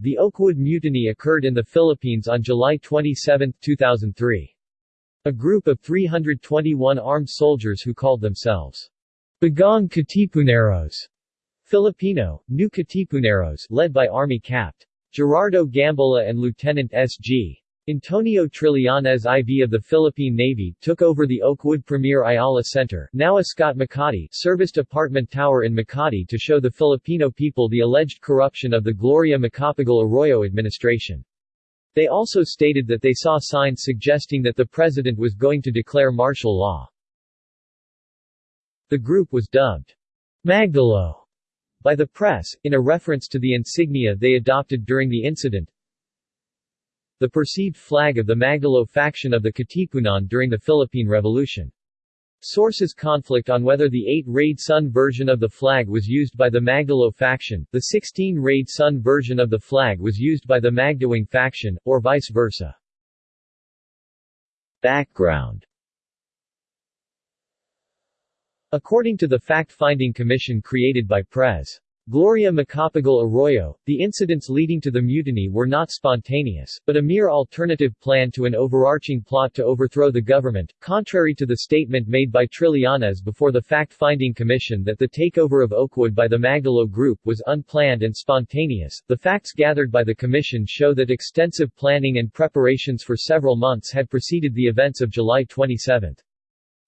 The Oakwood Mutiny occurred in the Philippines on July 27, 2003. A group of 321 armed soldiers who called themselves Bagong Katipuneros Filipino, New Katipuneros led by Army Capt. Gerardo Gambala and Lieutenant S.G. Antonio Trillanes IV of the Philippine Navy took over the Oakwood Premier Ayala Center now Ascott Makati serviced apartment tower in Makati to show the Filipino people the alleged corruption of the Gloria Macapagal Arroyo administration. They also stated that they saw signs suggesting that the president was going to declare martial law. The group was dubbed Magdalo by the press, in a reference to the insignia they adopted during the incident, the perceived flag of the Magdalo faction of the Katipunan during the Philippine Revolution. Sources conflict on whether the 8-rayed sun version of the flag was used by the Magdalo faction, the 16-rayed sun version of the flag was used by the Magdiwang faction, or vice versa. Background According to the fact-finding commission created by Pres. Gloria Macapagal Arroyo, the incidents leading to the mutiny were not spontaneous, but a mere alternative plan to an overarching plot to overthrow the government, contrary to the statement made by Trillanes before the fact-finding commission that the takeover of Oakwood by the Magdalo Group was unplanned and spontaneous. The facts gathered by the commission show that extensive planning and preparations for several months had preceded the events of July 27.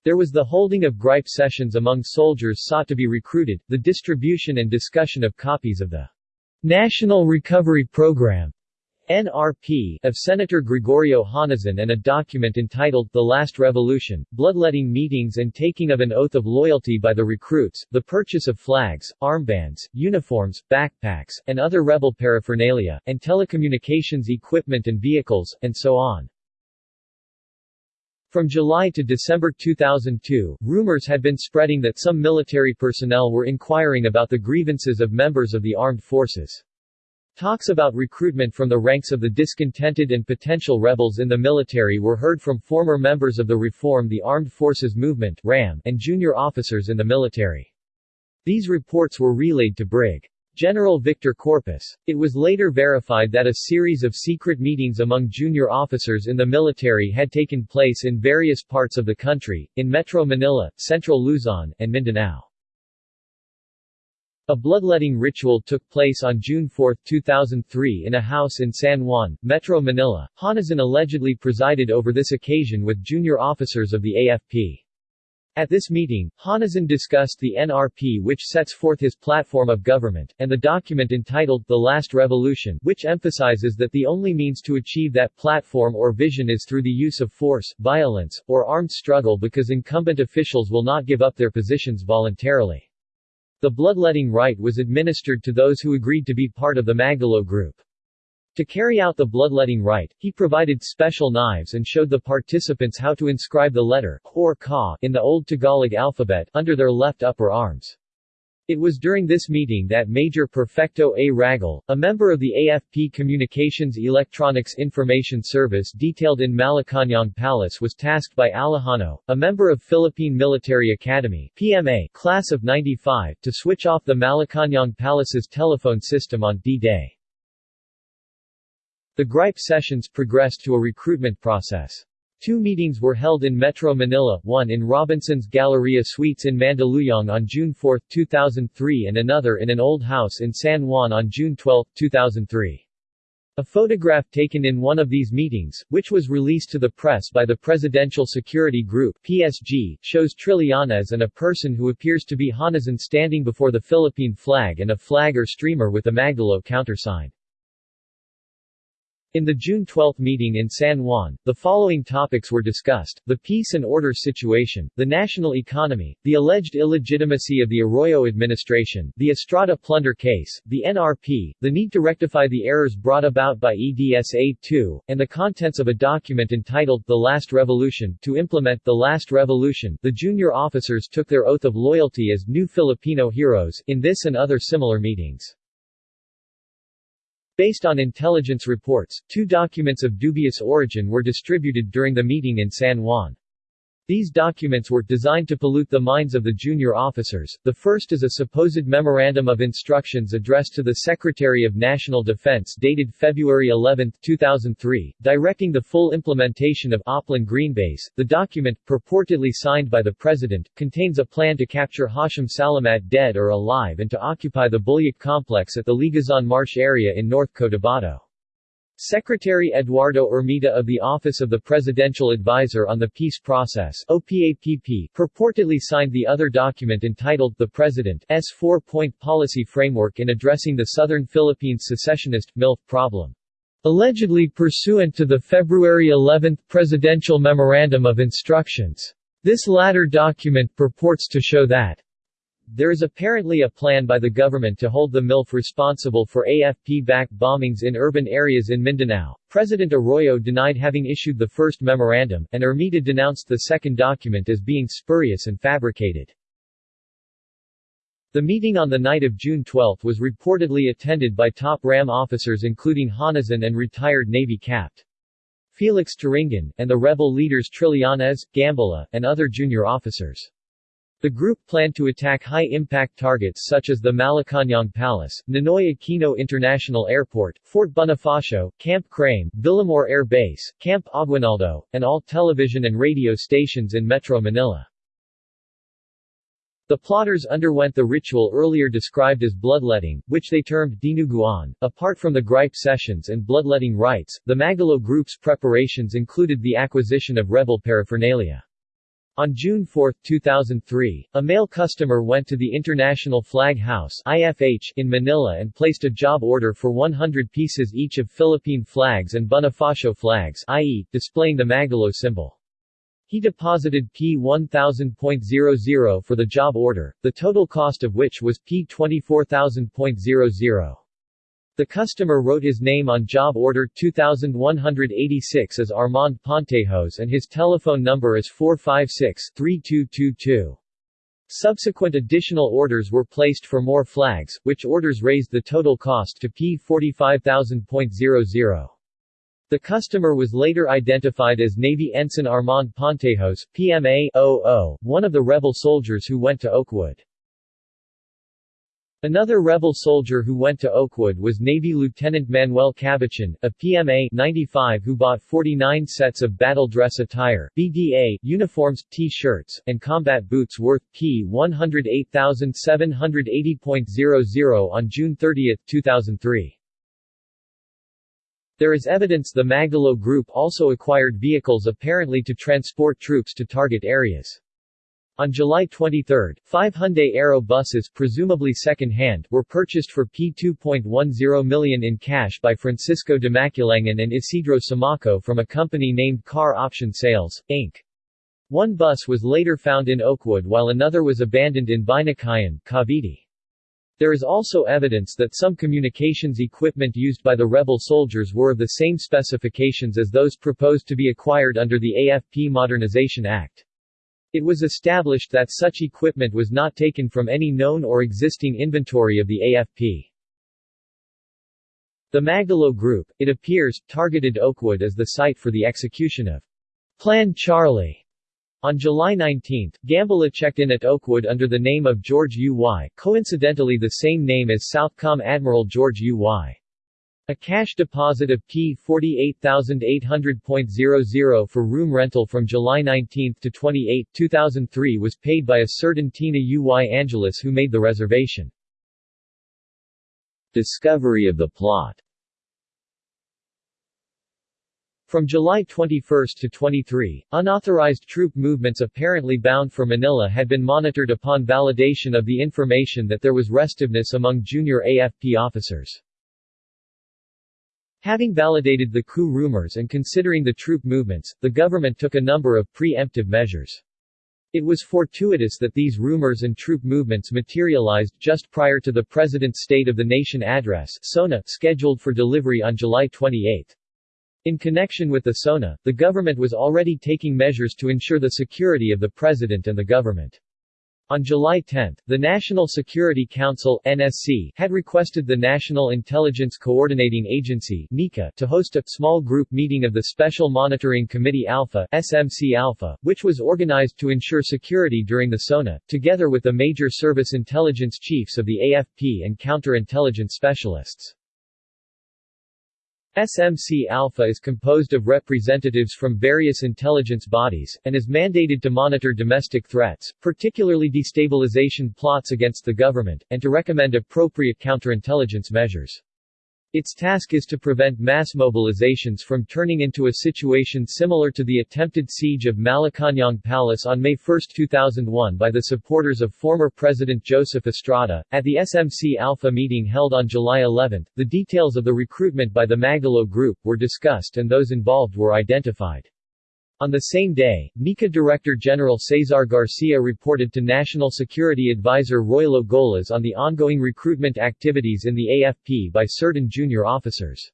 There was the holding of gripe sessions among soldiers sought to be recruited, the distribution and discussion of copies of the National Recovery Program NRP of Senator Gregorio Honasan and a document entitled The Last Revolution, bloodletting meetings and taking of an oath of loyalty by the recruits, the purchase of flags, armbands, uniforms, backpacks, and other rebel paraphernalia, and telecommunications equipment and vehicles, and so on. From July to December 2002, rumors had been spreading that some military personnel were inquiring about the grievances of members of the armed forces. Talks about recruitment from the ranks of the discontented and potential rebels in the military were heard from former members of the Reform the Armed Forces Movement and junior officers in the military. These reports were relayed to Brig. General Victor Corpus. It was later verified that a series of secret meetings among junior officers in the military had taken place in various parts of the country, in Metro Manila, Central Luzon, and Mindanao. A bloodletting ritual took place on June 4, 2003 in a house in San Juan, Metro Manila. Honasan allegedly presided over this occasion with junior officers of the AFP. At this meeting, Honasan discussed the NRP which sets forth his platform of government, and the document entitled The Last Revolution which emphasizes that the only means to achieve that platform or vision is through the use of force, violence, or armed struggle because incumbent officials will not give up their positions voluntarily. The bloodletting rite was administered to those who agreed to be part of the Magdalo group. To carry out the bloodletting rite, he provided special knives and showed the participants how to inscribe the letter, or ka, in the Old Tagalog alphabet, under their left upper arms. It was during this meeting that Major Perfecto A. Ragal, a member of the AFP Communications Electronics Information Service detailed in Malacañang Palace was tasked by Alejano, a member of Philippine Military Academy PMA, class of 95, to switch off the Malacañang Palace's telephone system on D-Day. The gripe sessions progressed to a recruitment process. Two meetings were held in Metro Manila, one in Robinson's Galleria Suites in Mandaluyong on June 4, 2003 and another in an old house in San Juan on June 12, 2003. A photograph taken in one of these meetings, which was released to the press by the Presidential Security Group PSG, shows Trillanes and a person who appears to be Honasan standing before the Philippine flag and a flag or streamer with the Magdalo countersign. In the June 12 meeting in San Juan, the following topics were discussed, the peace and order situation, the national economy, the alleged illegitimacy of the Arroyo administration, the Estrada plunder case, the NRP, the need to rectify the errors brought about by EDSA-2, and the contents of a document entitled The Last Revolution. To implement The Last Revolution, the junior officers took their oath of loyalty as new Filipino heroes, in this and other similar meetings. Based on intelligence reports, two documents of dubious origin were distributed during the meeting in San Juan. These documents were designed to pollute the minds of the junior officers. The first is a supposed Memorandum of Instructions addressed to the Secretary of National Defense dated February 11, 2003, directing the full implementation of Oplan Green Base. The document, purportedly signed by the President, contains a plan to capture Hashim Salamat dead or alive and to occupy the Buliok complex at the Liguasan Marsh area in North Cotabato. Secretary Eduardo Ermita of the Office of the Presidential Advisor on the Peace Process OPAPP purportedly signed the other document entitled The President's Four-Point Policy Framework in Addressing the Southern Philippines Secessionist, MILF Problem. Allegedly pursuant to the February 11 Presidential Memorandum of Instructions. This latter document purports to show that there is apparently a plan by the government to hold the MILF responsible for AFP-backed bombings in urban areas in Mindanao. President Arroyo denied having issued the first memorandum, and Ermita denounced the second document as being spurious and fabricated. The meeting on the night of June 12 was reportedly attended by top RAM officers including Honasan and retired Navy Capt. Felix Turingan, and the rebel leaders Trillanes, Gambala, and other junior officers. The group planned to attack high-impact targets such as the Malacañang Palace, Ninoy Aquino International Airport, Fort Bonifacio, Camp Crame, Villamor Air Base, Camp Aguinaldo, and all television and radio stations in Metro Manila. The plotters underwent the ritual earlier described as bloodletting, which they termed dinuguan. Apart from the gripe sessions and bloodletting rites, the Magdalo group's preparations included the acquisition of rebel paraphernalia. On June 4, 2003, a male customer went to the International Flag House IFH in Manila and placed a job order for 100 pieces each of Philippine flags and Bonifacio flags i.e., displaying the Magdalo symbol. He deposited P1000.00 for the job order, the total cost of which was P24000.00. The customer wrote his name on job order 2186 as Armand Pontejos and his telephone number as 456-3222. Subsequent additional orders were placed for more flags, which orders raised the total cost to P45000.00. The customer was later identified as Navy Ensign Armand Pontejos, PMA 00, one of the rebel soldiers who went to Oakwood. Another rebel soldier who went to Oakwood was Navy Lieutenant Manuel Cabachan, a PMA 95 who bought 49 sets of battle dress attire BDA, uniforms, T-shirts, and combat boots worth P108,780.00 on June 30, 2003. There is evidence the Magdalo group also acquired vehicles apparently to transport troops to target areas. On July 23, five Hyundai Aero buses presumably second-hand were purchased for P2.10 million in cash by Francisco de Maculangan and Isidro Samaco from a company named Car Option Sales, Inc. One bus was later found in Oakwood while another was abandoned in Binakayan, Cavite. There is also evidence that some communications equipment used by the rebel soldiers were of the same specifications as those proposed to be acquired under the AFP Modernization Act. It was established that such equipment was not taken from any known or existing inventory of the AFP. The Magdalo Group, it appears, targeted Oakwood as the site for the execution of Plan Charlie. On July 19, Gambala checked in at Oakwood under the name of George U.Y., coincidentally the same name as Southcom Admiral George U.Y. A cash deposit of P48,800.00 for room rental from July 19 to 28, 2003 was paid by a certain Tina U.Y. Angeles who made the reservation. Discovery of the plot From July 21 to 23, unauthorized troop movements apparently bound for Manila had been monitored upon validation of the information that there was restiveness among junior AFP officers. Having validated the coup rumors and considering the troop movements, the government took a number of pre-emptive measures. It was fortuitous that these rumors and troop movements materialized just prior to the President's State of the Nation address SONA, scheduled for delivery on July 28. In connection with the SONA, the government was already taking measures to ensure the security of the President and the government. On July 10, the National Security Council (NSC) had requested the National Intelligence Coordinating Agency (NICA) to host a small group meeting of the Special Monitoring Committee Alpha (SMC Alpha), which was organized to ensure security during the SONA, together with the major service intelligence chiefs of the AFP and counterintelligence specialists. SMC Alpha is composed of representatives from various intelligence bodies, and is mandated to monitor domestic threats, particularly destabilization plots against the government, and to recommend appropriate counterintelligence measures. Its task is to prevent mass mobilizations from turning into a situation similar to the attempted siege of Malacañang Palace on May 1, 2001 by the supporters of former President Joseph Estrada. At the SMC Alpha meeting held on July 11, the details of the recruitment by the Magdalo Group were discussed and those involved were identified. On the same day, NICA Director General Cesar Garcia reported to National Security Advisor Roilo Golez on the ongoing recruitment activities in the AFP by certain junior officers.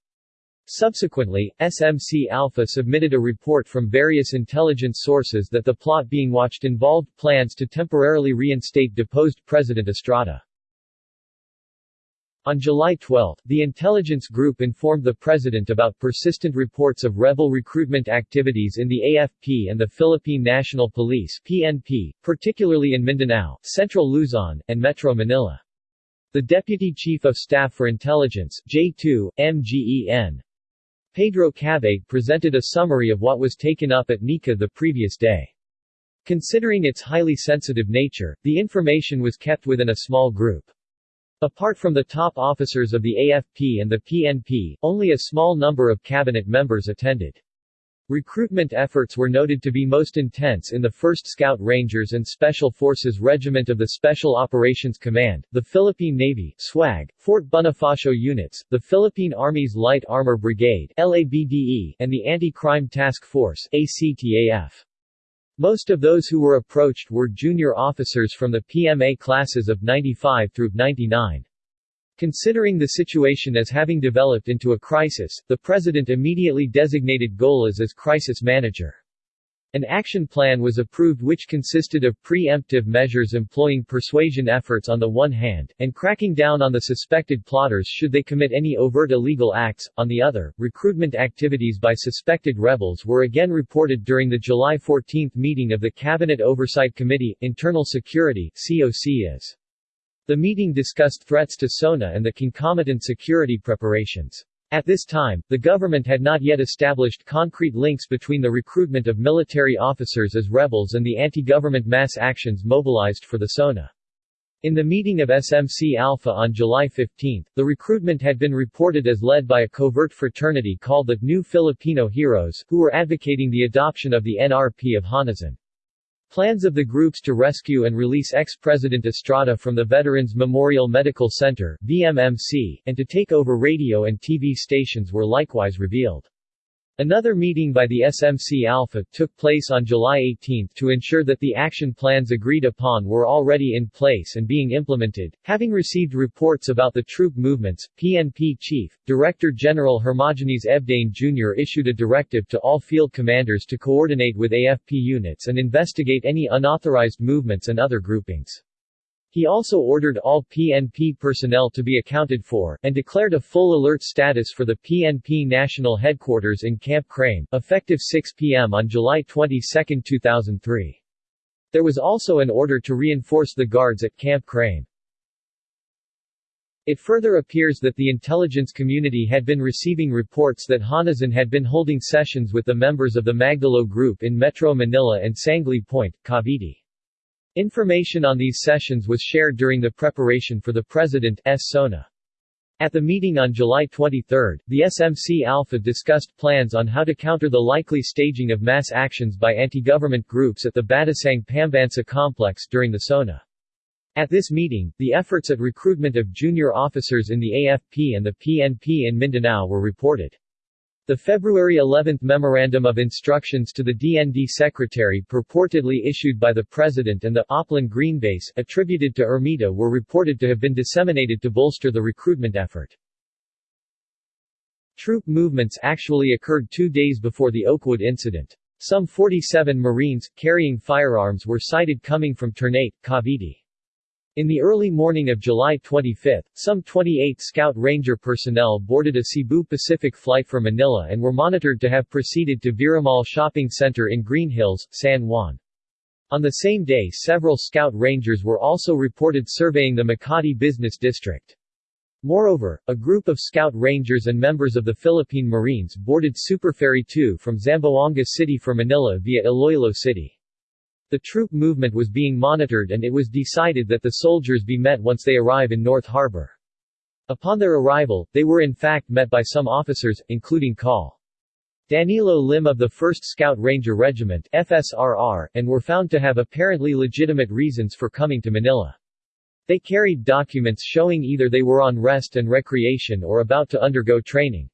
Subsequently, SMC Alpha submitted a report from various intelligence sources that the plot being watched involved plans to temporarily reinstate deposed President Estrada. On July 12, the intelligence group informed the president about persistent reports of rebel recruitment activities in the AFP and the Philippine National Police PNP, particularly in Mindanao, Central Luzon, and Metro Manila. The Deputy Chief of Staff for Intelligence J2, MGEN. Pedro Cavite presented a summary of what was taken up at NICA the previous day. Considering its highly sensitive nature, the information was kept within a small group. Apart from the top officers of the AFP and the PNP, only a small number of cabinet members attended. Recruitment efforts were noted to be most intense in the 1st Scout Rangers and Special Forces Regiment of the Special Operations Command, the Philippine Navy SWAG, Fort Bonifacio units, the Philippine Army's Light Armor Brigade LABDE, and the Anti-Crime Task Force ACTAF. Most of those who were approached were junior officers from the PMA classes of 95 through 99. Considering the situation as having developed into a crisis, the president immediately designated Golez as crisis manager. An action plan was approved which consisted of preemptive measures employing persuasion efforts on the one hand, and cracking down on the suspected plotters should they commit any overt illegal acts, on the other. Recruitment activities by suspected rebels were again reported during the July 14 meeting of the Cabinet Oversight Committee, Internal Security COCIAS. The meeting discussed threats to SONA and the concomitant security preparations. At this time, the government had not yet established concrete links between the recruitment of military officers as rebels and the anti-government mass actions mobilized for the SONA. In the meeting of SMC Alpha on July 15, the recruitment had been reported as led by a covert fraternity called the New Filipino Heroes, who were advocating the adoption of the NRP of Honasan. Plans of the groups to rescue and release ex-President Estrada from the Veterans Memorial Medical Center VMMC, and to take over radio and TV stations were likewise revealed. Another meeting by the SMC Alpha took place on July 18 to ensure that the action plans agreed upon were already in place and being implemented. Having received reports about the troop movements, PNP Chief, Director General Hermogenes Ebdane Jr. issued a directive to all field commanders to coordinate with AFP units and investigate any unauthorized movements and other groupings. He also ordered all PNP personnel to be accounted for, and declared a full alert status for the PNP national headquarters in Camp Crame, effective 6 p.m. on July 22, 2003. There was also an order to reinforce the guards at Camp Crame. It further appears that the intelligence community had been receiving reports that Honasan had been holding sessions with the members of the Magdalo Group in Metro Manila and Sangley Point, Cavite. Information on these sessions was shared during the preparation for the President's SONA. At the meeting on July 23, the SMC Alpha discussed plans on how to counter the likely staging of mass actions by anti-government groups at the Batasang Pambansa complex during the SONA. At this meeting, the efforts at recruitment of junior officers in the AFP and the PNP in Mindanao were reported. The February 11 Memorandum of Instructions to the DND Secretary purportedly issued by the President and the Oplan Green Base attributed to Ermita were reported to have been disseminated to bolster the recruitment effort. Troop movements actually occurred two days before the Oakwood incident. Some 47 Marines, carrying firearms were sighted coming from Ternate, Cavite. In the early morning of July 25, some 28 Scout Ranger personnel boarded a Cebu Pacific flight for Manila and were monitored to have proceeded to Virra Mall Shopping Center in Green Hills, San Juan. On the same day several Scout Rangers were also reported surveying the Makati Business District. Moreover, a group of Scout Rangers and members of the Philippine Marines boarded Superferry 2 from Zamboanga City for Manila via Iloilo City. The troop movement was being monitored and it was decided that the soldiers be met once they arrive in North Harbor. Upon their arrival, they were in fact met by some officers, including Col. Danilo Lim of the 1st Scout Ranger Regiment FSRR, and were found to have apparently legitimate reasons for coming to Manila. They carried documents showing either they were on rest and recreation or about to undergo training.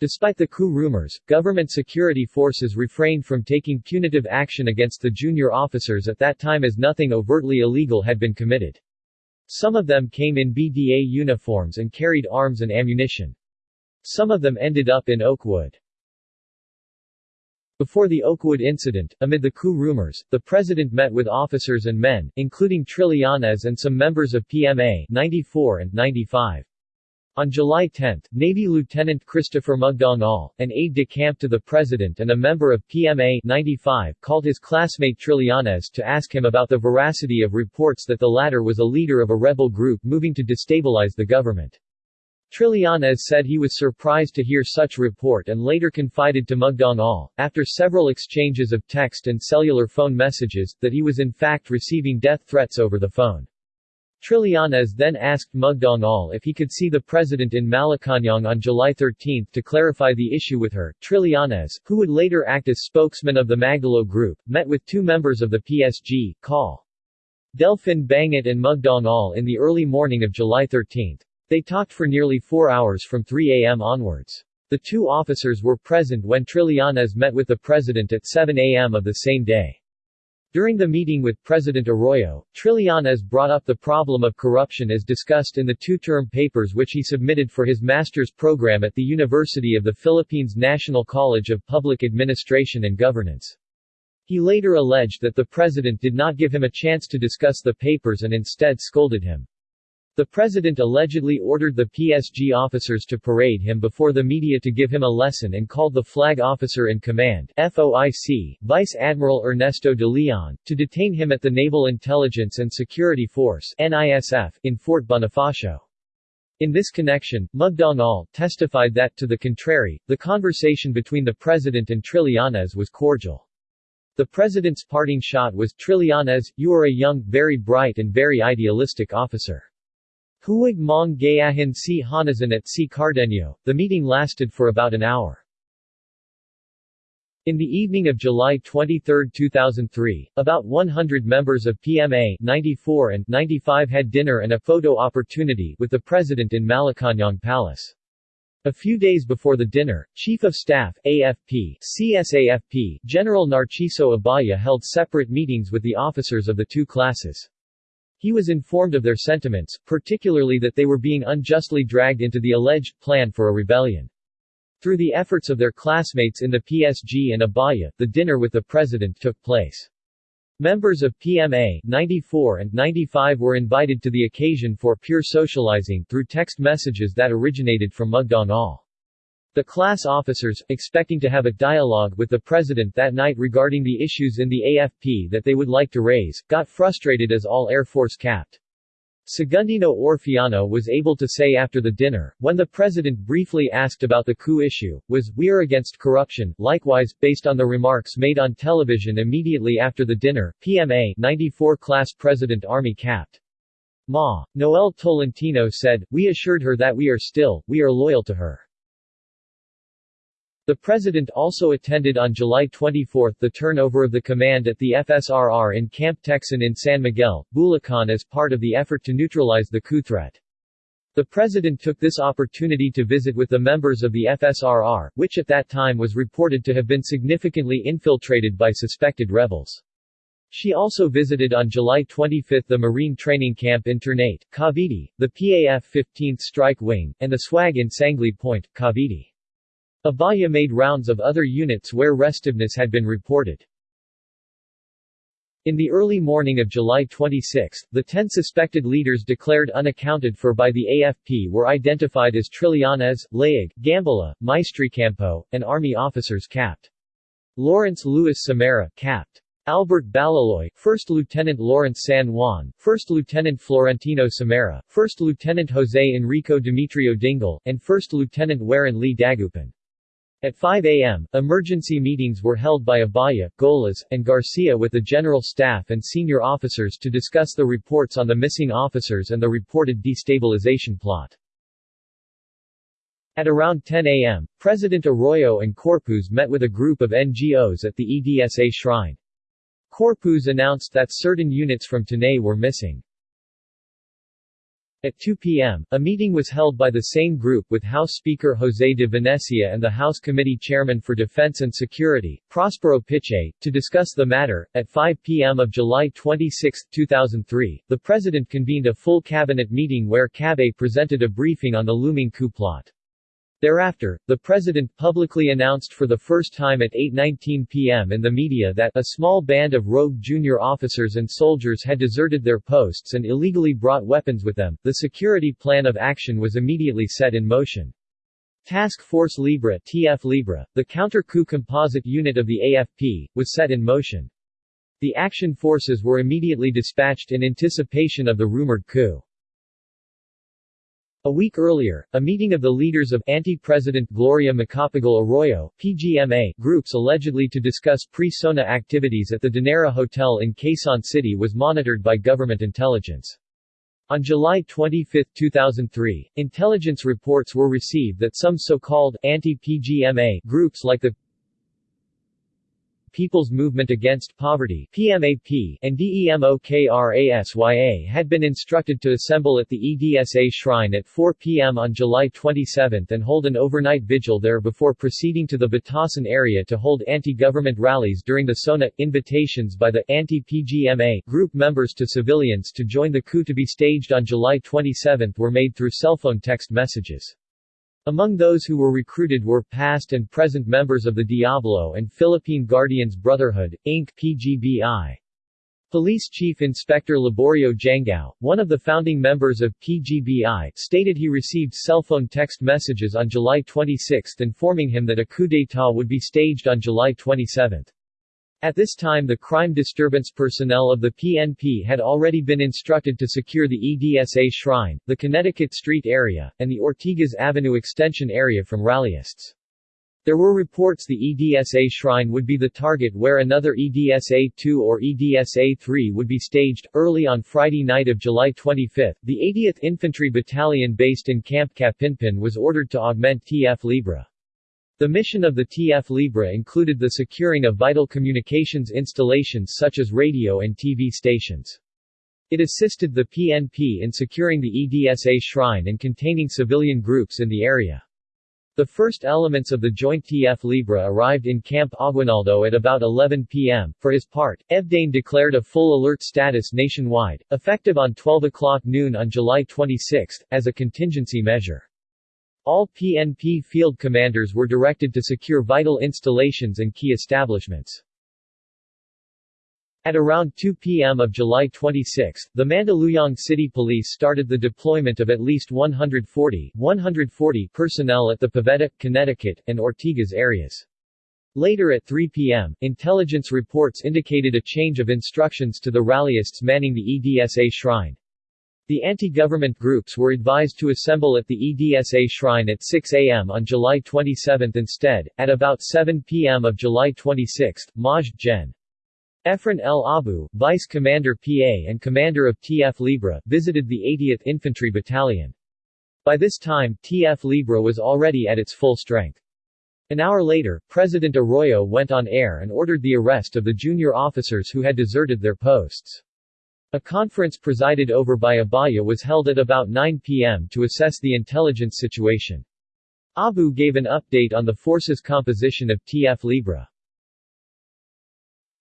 Despite the coup rumors, government security forces refrained from taking punitive action against the junior officers at that time as nothing overtly illegal had been committed. Some of them came in BDA uniforms and carried arms and ammunition. Some of them ended up in Oakwood. Before the Oakwood incident, amid the coup rumors, the president met with officers and men, including Trillanes and some members of PMA 94 and 95. On July 10, Navy Lieutenant Christopher Magdangal, an aide-de-camp to the President and a member of PMA 95, called his classmate Trillanes to ask him about the veracity of reports that the latter was a leader of a rebel group moving to destabilize the government. Trillanes said he was surprised to hear such report and later confided to Magdangal, after several exchanges of text and cellular phone messages, that he was in fact receiving death threats over the phone. Trillanes then asked Magdangal if he could see the president in Malacañang on July 13 to clarify the issue with her. Trillanes, who would later act as spokesman of the Magdalo Group, met with two members of the PSG, Call. Delfin Bangit and Magdangal in the early morning of July 13. They talked for nearly four hours from 3 a.m. onwards. The two officers were present when Trillanes met with the president at 7 a.m. of the same day. During the meeting with President Arroyo, Trillanes brought up the problem of corruption as discussed in the two-term papers which he submitted for his master's program at the University of the Philippines National College of Public Administration and Governance. He later alleged that the president did not give him a chance to discuss the papers and instead scolded him. The president allegedly ordered the PSG officers to parade him before the media to give him a lesson and called the flag officer in command FOIC, Vice Admiral Ernesto de Leon, to detain him at the Naval Intelligence and Security Force NISF, in Fort Bonifacio. In this connection, Magdangal testified that, to the contrary, the conversation between the president and Trillanes was cordial. The president's parting shot was, Trillanes, you are a young, very bright and very idealistic officer. Huwag mong gayahin si Honasan at si Cardenio. The meeting lasted for about an hour. In the evening of July 23, 2003, about 100 members of PMA 94 and 95 had dinner and a photo opportunity with the president in Malacañang Palace. A few days before the dinner, Chief of Staff, AFP, CSAFP, General Narciso Abaya held separate meetings with the officers of the two classes. He was informed of their sentiments, particularly that they were being unjustly dragged into the alleged plan for a rebellion. Through the efforts of their classmates in the PSG and Abaya, the dinner with the president took place. Members of PMA 94 and 95 were invited to the occasion for pure socializing through text messages that originated from Magdangal. The class officers, expecting to have a dialogue with the president that night regarding the issues in the AFP that they would like to raise, got frustrated as all Air Force capped. Segundino Orfiano was able to say after the dinner, when the president briefly asked about the coup issue, was, we are against corruption. Likewise, based on the remarks made on television immediately after the dinner, PMA 94 class President Army capped. Ma. Noel Tolentino said, we assured her that we are still, we are loyal to her. The President also attended on July 24 the turnover of the command at the FSRR in Camp Tecson in San Miguel, Bulacan as part of the effort to neutralize the coup threat. The President took this opportunity to visit with the members of the FSRR, which at that time was reported to have been significantly infiltrated by suspected rebels. She also visited on July 25 the Marine Training Camp in Ternate, Cavite, the PAF 15th Strike Wing, and the SWAG in Sangley Point, Cavite. Abaya made rounds of other units where restiveness had been reported. In the early morning of July 26, the ten suspected leaders declared unaccounted for by the AFP were identified as Trillanes, Layug, Gambala, Maestrecampo, and army officers capt. Lawrence Luis Samara capt. Albert Balaloy, 1st Lieutenant Lawrence San Juan, 1st Lieutenant Florentino Samara, 1st Lieutenant Jose Enrico Demetrio Dingle, and 1st Lieutenant Warren Lee Dagupan. At 5 a.m., emergency meetings were held by Abaya, Golez, and Garcia with the general staff and senior officers to discuss the reports on the missing officers and the reported destabilization plot. At around 10 a.m., President Arroyo and Corpus met with a group of NGOs at the EDSA shrine. Corpus announced that certain units from Tanay were missing. At 2 p.m., a meeting was held by the same group with House Speaker José de Venecia and the House Committee Chairman for Defense and Security, Prospero Pichay, to discuss the matter. At 5 p.m. of July 26, 2003, the President convened a full cabinet meeting where Cabe presented a briefing on the looming coup plot. Thereafter, the president publicly announced for the first time at 8.19 p.m. in the media that a small band of rogue junior officers and soldiers had deserted their posts and illegally brought weapons with them. The security plan of action was immediately set in motion. Task Force Libre TF Libre, the counter-coup composite unit of the AFP, was set in motion. The action forces were immediately dispatched in anticipation of the rumored coup. A week earlier, a meeting of the leaders of anti-president Gloria Macapagal Arroyo PGMA groups allegedly to discuss pre-SONA activities at the Danara Hotel in Quezon City was monitored by government intelligence. On July 25, 2003, intelligence reports were received that some so-called anti-PGMA groups like the People's Movement Against Poverty PMAP, and DEMOKRASYA had been instructed to assemble at the EDSA shrine at 4 p.m. on July 27 and hold an overnight vigil there before proceeding to the Batasan area to hold anti-government rallies during the SONA. Invitations by the anti-PGMA group members to civilians to join the coup to be staged on July 27 were made through cellphone text messages. Among those who were recruited were past and present members of the Diablo and Philippine Guardians Brotherhood, Inc. PGBI. Police Chief Inspector Laborio Jangao, one of the founding members of PGBI, stated he received cell phone text messages on July 26 informing him that a coup d'état would be staged on July 27. At this time the crime disturbance personnel of the PNP had already been instructed to secure the EDSA shrine, the Connecticut Street area, and the Ortigas Avenue extension area from rallyists. There were reports the EDSA shrine would be the target where another EDSA-2 or EDSA-3 would be staged. Early on Friday night of July 25, the 80th Infantry Battalion based in Camp Capinpin was ordered to augment TF Libre. The mission of the TF Libre included the securing of vital communications installations such as radio and TV stations. It assisted the PNP in securing the EDSA shrine and containing civilian groups in the area. The first elements of the joint TF Libre arrived in Camp Aguinaldo at about 11 p.m. For his part, EBDANE declared a full alert status nationwide, effective on 12 o'clock noon on July 26, as a contingency measure. All PNP field commanders were directed to secure vital installations and key establishments. At around 2 p.m. of July 26, the Mandaluyong City Police started the deployment of at least 140, 140 personnel at the Pavetta, Connecticut, and Ortigas areas. Later at 3 p.m., intelligence reports indicated a change of instructions to the rallyists manning the EDSA shrine. The anti-government groups were advised to assemble at the EDSA shrine at 6 a.m. on July 27 instead. At about 7 p.m. of July 26, Maj. Gen. Efren El Abu, Vice Commander PA and Commander of TF Libre, visited the 80th Infantry Battalion. By this time, TF Libre was already at its full strength. An hour later, President Arroyo went on air and ordered the arrest of the junior officers who had deserted their posts. A conference presided over by Abaya was held at about 9 p.m. to assess the intelligence situation. Abu gave an update on the force's composition of TF Libre.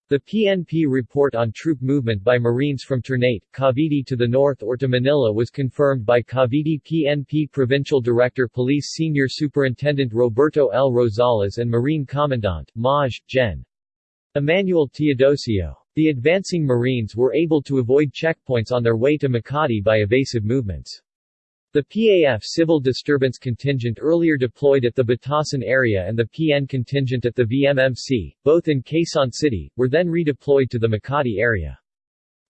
The PNP report on troop movement by Marines from Ternate, Cavite to the north or to Manila was confirmed by Cavite PNP Provincial Director Police Senior Superintendent Roberto L. Rosales and Marine Commandant, Maj. Gen. Emmanuel Teodosio. The advancing Marines were able to avoid checkpoints on their way to Makati by evasive movements. The PAF Civil Disturbance Contingent earlier deployed at the Batasan area and the PN contingent at the VMMC, both in Quezon City, were then redeployed to the Makati area.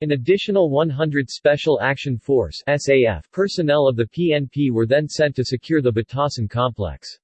An additional 100 Special Action Force SAF personnel of the PNP were then sent to secure the Batasan complex.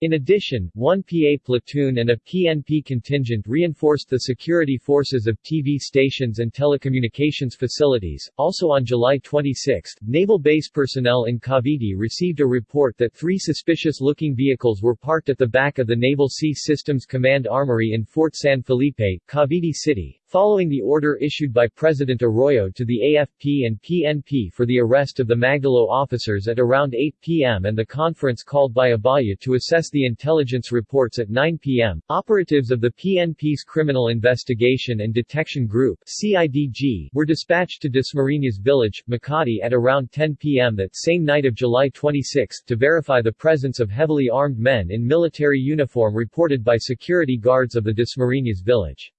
In addition, one PA platoon and a PNP contingent reinforced the security forces of TV stations and telecommunications facilities. Also on July 26, Naval Base personnel in Cavite received a report that three suspicious-looking vehicles were parked at the back of the Naval Sea Systems Command Armory in Fort San Felipe, Cavite City, Following the order issued by President Arroyo to the AFP and PNP for the arrest of the Magdalo officers at around 8 p.m. and the conference called by Abaya to assess the intelligence reports at 9 p.m., operatives of the PNP's Criminal Investigation and Detection Group CIDG were dispatched to Dasmariñas Village, Makati at around 10 p.m. that same night of July 26 to verify the presence of heavily armed men in military uniform reported by security guards of the Dasmariñas Village.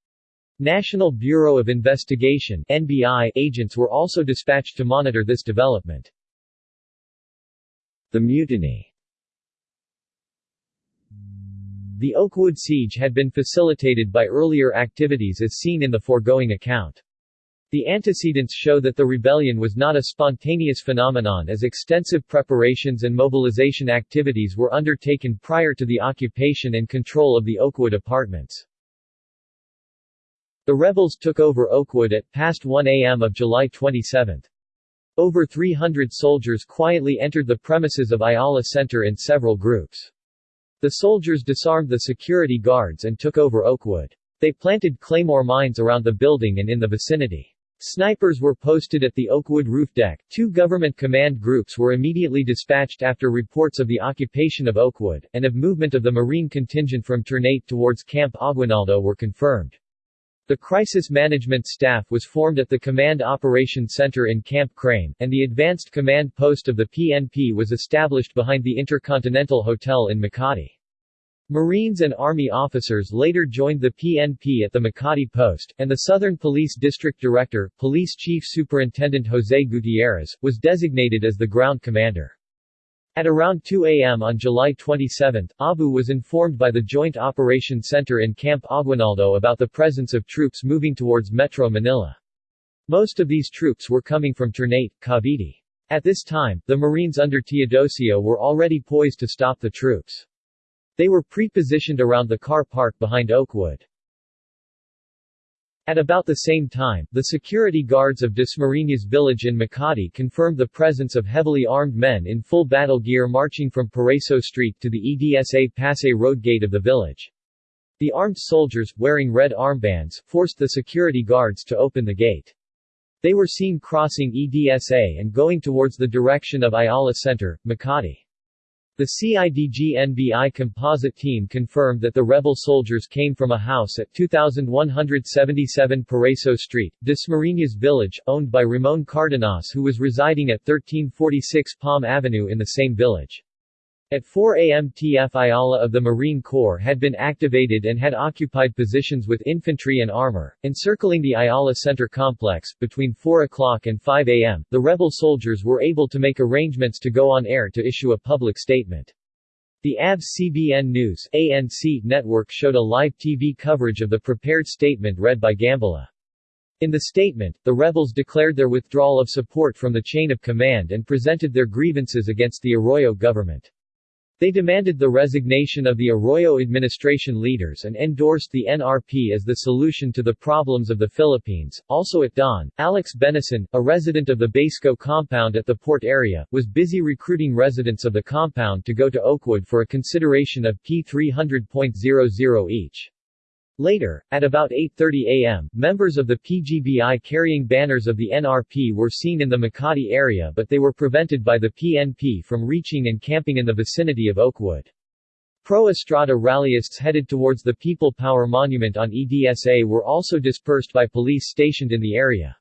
National Bureau of Investigation NBI agents were also dispatched to monitor this development. The mutiny The Oakwood siege had been facilitated by earlier activities as seen in the foregoing account. The antecedents show that the rebellion was not a spontaneous phenomenon as extensive preparations and mobilization activities were undertaken prior to the occupation and control of the Oakwood apartments. The rebels took over Oakwood at past 1 a.m. of July 27. Over 300 soldiers quietly entered the premises of Ayala Center in several groups. The soldiers disarmed the security guards and took over Oakwood. They planted claymore mines around the building and in the vicinity. Snipers were posted at the Oakwood roof deck. Two government command groups were immediately dispatched after reports of the occupation of Oakwood, and of movement of the Marine contingent from Ternate towards Camp Aguinaldo were confirmed. The crisis management staff was formed at the Command Operations Center in Camp Crame, and the advanced command post of the PNP was established behind the Intercontinental Hotel in Makati. Marines and Army officers later joined the PNP at the Makati post, and the Southern Police District Director, Police Chief Superintendent Jose Gutierrez, was designated as the ground commander. At around 2 a.m. on July 27, Abu was informed by the Joint Operations Center in Camp Aguinaldo about the presence of troops moving towards Metro Manila. Most of these troops were coming from Ternate, Cavite. At this time, the Marines under Teodosio were already poised to stop the troops. They were pre-positioned around the car park behind Oakwood. At about the same time, the security guards of Dasmariñas village in Makati confirmed the presence of heavily armed men in full battle gear marching from Paraíso Street to the EDSA Pasay Road gate of the village. The armed soldiers, wearing red armbands, forced the security guards to open the gate. They were seen crossing EDSA and going towards the direction of Ayala Center, Makati. The CIDG-NBI composite team confirmed that the rebel soldiers came from a house at 2177 Paraíso Street, Dasmariñas village, owned by Ramon Cardenas who was residing at 1346 Palm Avenue in the same village. At 4 a.m. TF Ayala of the Marine Corps had been activated and had occupied positions with infantry and armor, encircling the Ayala Center complex. Between 4 o'clock and 5 a.m., the rebel soldiers were able to make arrangements to go on air to issue a public statement. The ABS-CBN News ANC network showed a live TV coverage of the prepared statement read by Gambala. In the statement, the rebels declared their withdrawal of support from the chain of command and presented their grievances against the Arroyo government. They demanded the resignation of the Arroyo administration leaders and endorsed the NRP as the solution to the problems of the Philippines. Also at dawn, Alex Benison, a resident of the Basco compound at the port area, was busy recruiting residents of the compound to go to Oakwood for a consideration of P300.00 each. Later, at about 8.30 am, members of the PGBI carrying banners of the NRP were seen in the Makati area but they were prevented by the PNP from reaching and camping in the vicinity of Oakwood. Pro-Estrada rallyists headed towards the People Power Monument on EDSA were also dispersed by police stationed in the area.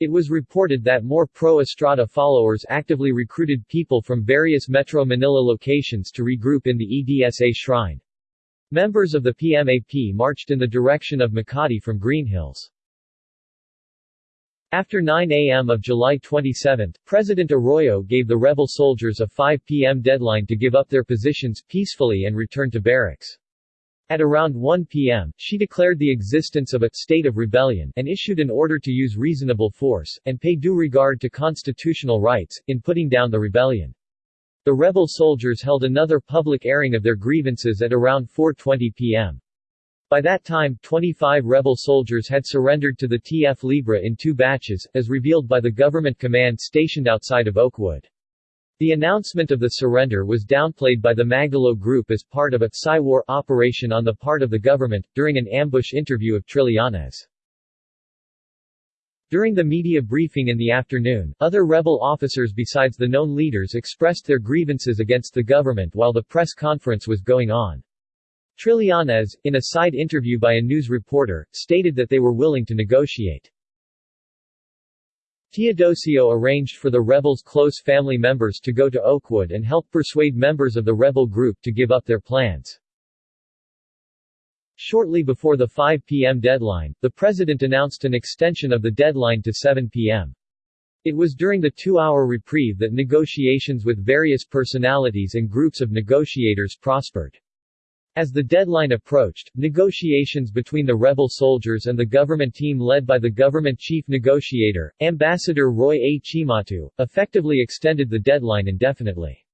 It was reported that more pro-Estrada followers actively recruited people from various Metro Manila locations to regroup in the EDSA shrine. Members of the PMAP marched in the direction of Makati from Green Hills. After 9 a.m. of July 27, President Arroyo gave the rebel soldiers a 5 p.m. deadline to give up their positions peacefully and return to barracks. At around 1 p.m., she declared the existence of a state of rebellion and issued an order to use reasonable force, and pay due regard to constitutional rights, in putting down the rebellion. The rebel soldiers held another public airing of their grievances at around 4.20 p.m. By that time, 25 rebel soldiers had surrendered to the TF Libre in two batches, as revealed by the government command stationed outside of Oakwood. The announcement of the surrender was downplayed by the Magdalo Group as part of a Psy-war operation on the part of the government, during an ambush interview of Trillanes. During the media briefing in the afternoon, other rebel officers besides the known leaders expressed their grievances against the government while the press conference was going on. Trillanes, in a side interview by a news reporter, stated that they were willing to negotiate. Teodosio arranged for the rebels' close family members to go to Oakwood and help persuade members of the rebel group to give up their plans. Shortly before the 5 p.m. deadline, the president announced an extension of the deadline to 7 p.m. It was during the two-hour reprieve that negotiations with various personalities and groups of negotiators prospered. As the deadline approached, negotiations between the rebel soldiers and the government team led by the government chief negotiator, Ambassador Roy A. Cimatu, effectively extended the deadline indefinitely.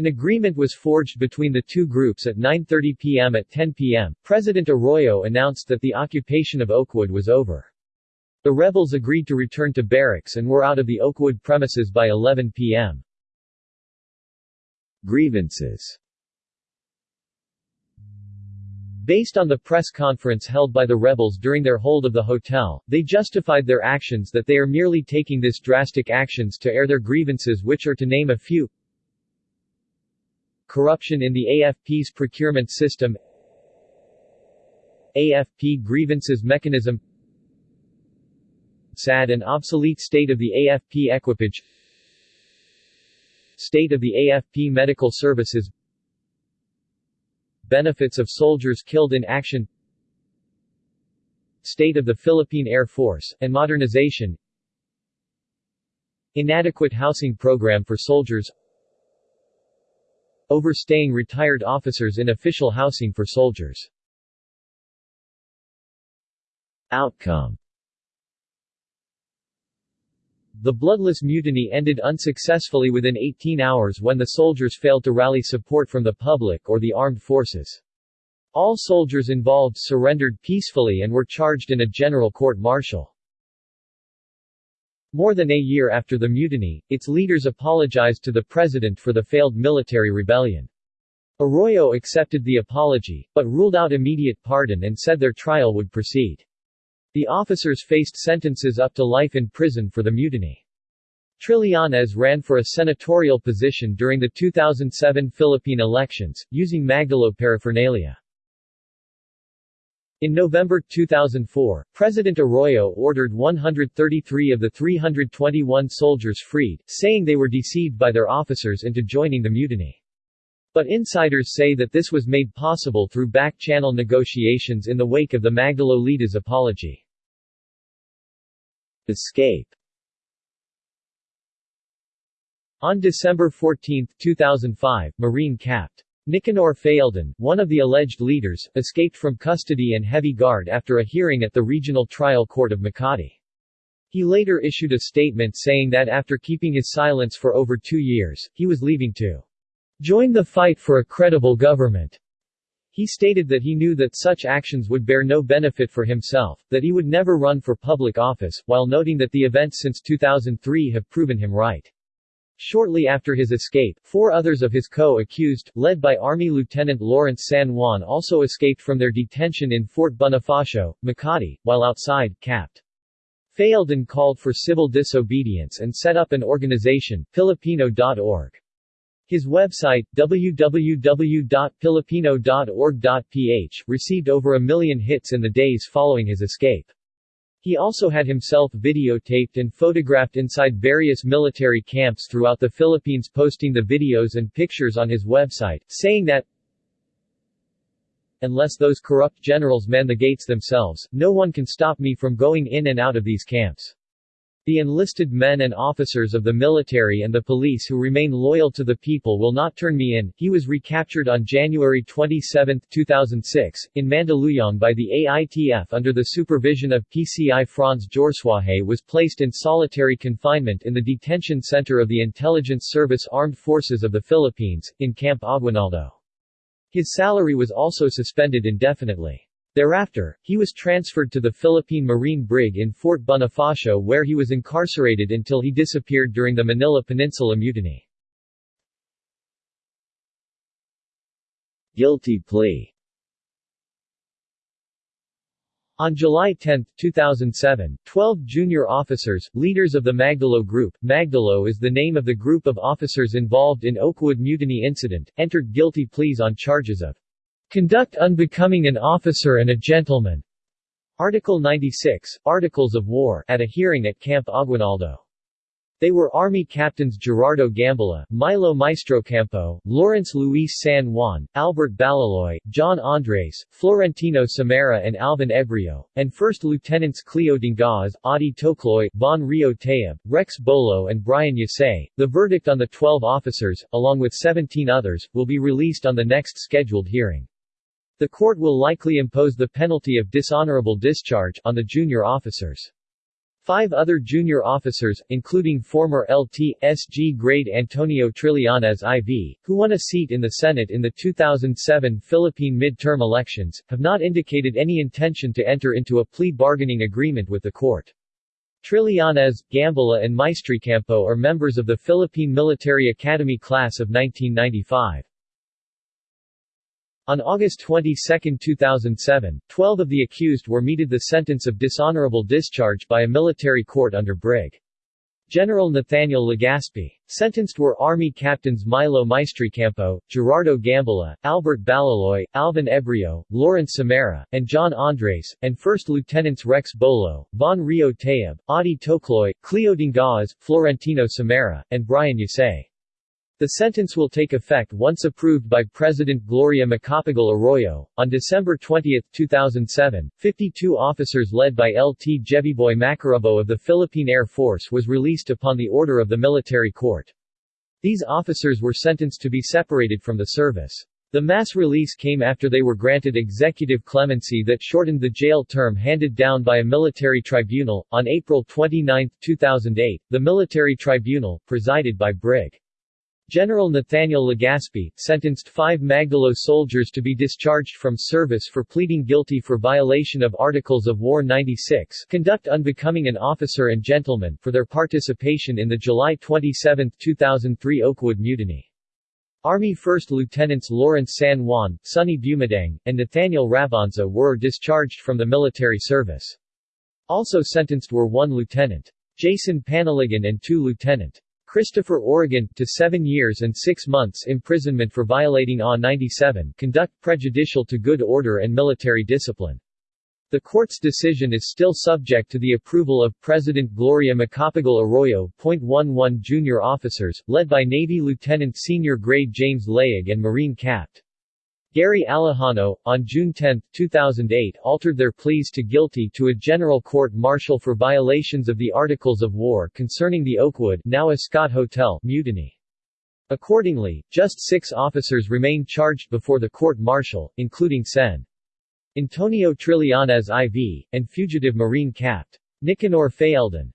An agreement was forged between the two groups at 9.30 p.m. At 10 p.m., President Arroyo announced that the occupation of Oakwood was over. The rebels agreed to return to barracks and were out of the Oakwood premises by 11 p.m. Grievances Based on the press conference held by the rebels during their hold of the hotel, they justified their actions that they are merely taking this drastic actions to air their grievances which are to name a few Corruption in the AFP's procurement system. AFP grievances mechanism. Sad and obsolete state of the AFP equipage. State of the AFP medical services. Benefits of soldiers killed in action. State of the Philippine Air Force, and modernization. Inadequate housing program for soldiers Overstaying retired officers in official housing for soldiers Outcome the bloodless mutiny ended unsuccessfully within 18 hours when the soldiers failed to rally support from the public or the armed forces. All soldiers involved surrendered peacefully and were charged in a general court-martial. More than a year after the mutiny, its leaders apologized to the president for the failed military rebellion. Arroyo accepted the apology, but ruled out immediate pardon and said their trial would proceed. The officers faced sentences up to life in prison for the mutiny. Trillanes ran for a senatorial position during the 2007 Philippine elections, using Magdalo paraphernalia. In November 2004, President Arroyo ordered 133 of the 321 soldiers freed, saying they were deceived by their officers into joining the mutiny. But insiders say that this was made possible through back-channel negotiations in the wake of the Magdalo Leda's apology. Escape On December 14, 2005, Marine Capt. Nicanor Faeldon, one of the alleged leaders, escaped from custody and heavy guard after a hearing at the Regional Trial Court of Makati. He later issued a statement saying that after keeping his silence for over two years, he was leaving to join the fight for a credible government. He stated that he knew that such actions would bear no benefit for himself, that he would never run for public office, while noting that the events since 2003 have proven him right. Shortly after his escape, four others of his co-accused, led by Army Lieutenant Lawrence San Juan also escaped from their detention in Fort Bonifacio, Makati, while outside, Capt. Faeldon called for civil disobedience and set up an organization, Filipino.org. His website, www.pilipino.org.ph, received over a million hits in the days following his escape. He also had himself videotaped and photographed inside various military camps throughout the Philippines posting the videos and pictures on his website, saying that, Unless those corrupt generals man the gates themselves, no one can stop me from going in and out of these camps. The enlisted men and officers of the military and the police who remain loyal to the people will not turn me in. He was recaptured on January 27, 2006, in Mandaluyong by the AITF under the supervision of PCI Franz Jorsuaje was placed in solitary confinement in the detention center of the Intelligence Service Armed Forces of the Philippines, in Camp Aguinaldo. His salary was also suspended indefinitely. Thereafter, he was transferred to the Philippine Marine Brig in Fort Bonifacio where he was incarcerated until he disappeared during the Manila Peninsula Mutiny. Guilty plea on July 10, 2007, 12 junior officers, leaders of the Magdalo Group Magdalo is the name of the group of officers involved in Oakwood Mutiny incident, entered guilty pleas on charges of Conduct unbecoming an officer and a gentleman. Article 96, Articles of War, at a hearing at Camp Aguinaldo. They were Army Captains Gerardo Gambala, Milo Maestrecampo, Lawrence Luis San Juan, Albert Balaloy, John Andres, Florentino Samara and Alvin Ebrio, and First Lieutenants Cleo Dingaz, Adi Tocloy, Von Rio Tayeb, Rex Bolo and Brian Yasay. The verdict on the 12 officers, along with 17 others, will be released on the next scheduled hearing. The court will likely impose the penalty of dishonorable discharge on the junior officers. Five other junior officers, including former LT.SG grade Antonio Trillanes IV, who won a seat in the Senate in the 2007 Philippine midterm elections, have not indicated any intention to enter into a plea bargaining agreement with the court. Trillanes, Gambala and Maestrecampo are members of the Philippine Military Academy class of 1995. On August 22, 2007, 12 of the accused were meted the sentence of dishonorable discharge by a military court under Brig. General Nathaniel Legaspi. Sentenced were Army Captains Milo Maestrecampo, Gerardo Gambala, Albert Balaloy, Alvin Ebrio, Lawrence Samara, and John Andres, and First Lieutenants Rex Bolo, Von Rio Tayeb, Adi Tokloy, Cleo Dingaz, Florentino Samara, and Brian Yasay. The sentence will take effect once approved by President Gloria Macapagal Arroyo. On December 20, 2007, 52 officers led by LT Jeviboy Macarabo of the Philippine Air Force was released upon the order of the military court. These officers were sentenced to be separated from the service. The mass release came after they were granted executive clemency that shortened the jail term handed down by a military tribunal. On April 29, 2008, the military tribunal, presided by Brig. General Nathaniel Legaspi, sentenced five Magdalo soldiers to be discharged from service for pleading guilty for violation of Articles of War 96 conduct unbecoming an officer and gentleman for their participation in the July 27, 2003 Oakwood Mutiny. Army First Lieutenants Lawrence San Juan, Sonny Bumadang, and Nathaniel Rabonza were discharged from the military service. Also sentenced were one Lieutenant. Jason Panaligan and two Lieutenant. Christopher Oregon, to seven years and six months imprisonment for violating AW 97 conduct prejudicial to good order and military discipline. The court's decision is still subject to the approval of President Gloria Macapagal Arroyo. 11 Junior officers, led by Navy Lieutenant Senior Grade James Layug and Marine Capt. Gary Alejano, on June 10, 2008 altered their pleas to guilty to a general court-martial for violations of the Articles of War concerning the Oakwood now Ascott Hotel mutiny. Accordingly, just six officers remain charged before the court-martial, including Sen. Antonio Trillanes IV, and fugitive Marine Capt. Nicanor Faeldon.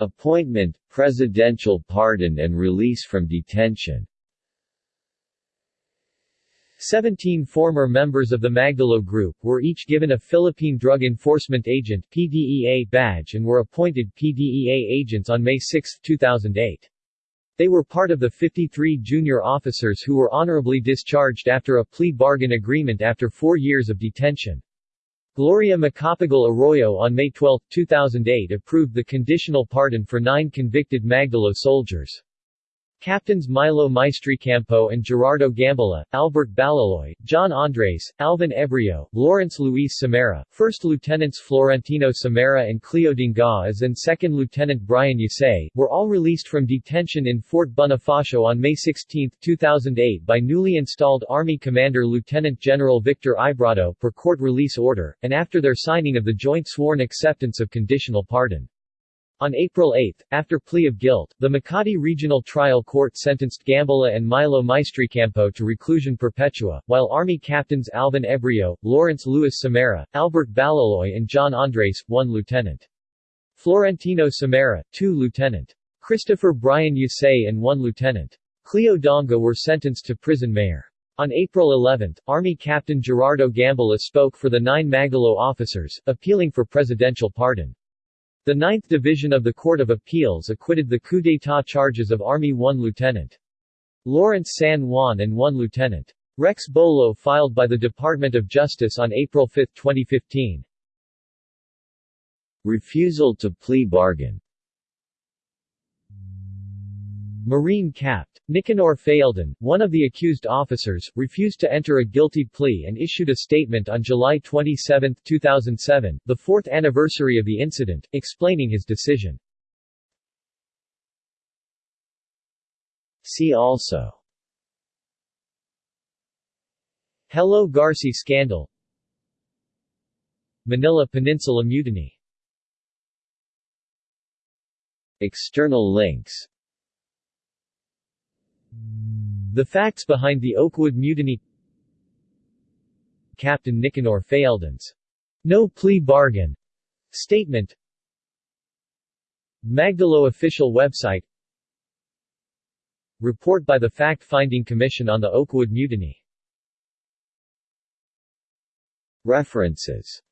Appointment, presidential pardon and release from detention Seventeen former members of the Magdalo Group were each given a Philippine Drug Enforcement Agent PDEA badge and were appointed PDEA agents on May 6, 2008. They were part of the 53 junior officers who were honorably discharged after a plea bargain agreement after four years of detention. Gloria Macapagal Arroyo on May 12, 2008 approved the conditional pardon for nine convicted Magdalo soldiers. Captains Milo Maestrecampo and Gerardo Gambala, Albert Balaloy, John Andres, Alvin Ebrio, Lawrence Luis Samara, First Lieutenants Florentino Samara and Cleo Dingaz and Second Lieutenant Brian Yusay, were all released from detention in Fort Bonifacio on May 16, 2008 by newly installed Army Commander Lieutenant General Victor Ibrado per court release order, and after their signing of the joint sworn acceptance of conditional pardon. On April 8, after plea of guilt, the Makati Regional Trial Court sentenced Gambala and Milo Maestrecampo to reclusion perpetua, while Army captains Alvin Ebrio, Lawrence Luis Samara, Albert Balaloy and John Andres, 1 lieutenant. Florentino Samara, 2 lieutenant. Christopher Brian Yusay and 1 lieutenant. Cleo Donga were sentenced to prision mayor. On April 11, Army Captain Gerardo Gambala spoke for the nine Magdalo officers, appealing for presidential pardon. The 9th Division of the Court of Appeals acquitted the coup d'état charges of Army 1 Lieutenant. Lawrence San Juan and 1 Lieutenant. Rex Bolo filed by the Department of Justice on April 5, 2015. Refusal to plea bargain Marine Capt. Nicanor Faeldon, one of the accused officers, refused to enter a guilty plea and issued a statement on July 27, 2007, the fourth anniversary of the incident, explaining his decision. See also Hello Garci scandal Manila Peninsula Mutiny External links the facts behind the Oakwood Mutiny Captain Nicanor Faeldon's no plea bargain statement. Magdalo official website. Report by the Fact-Finding Commission on the Oakwood Mutiny. References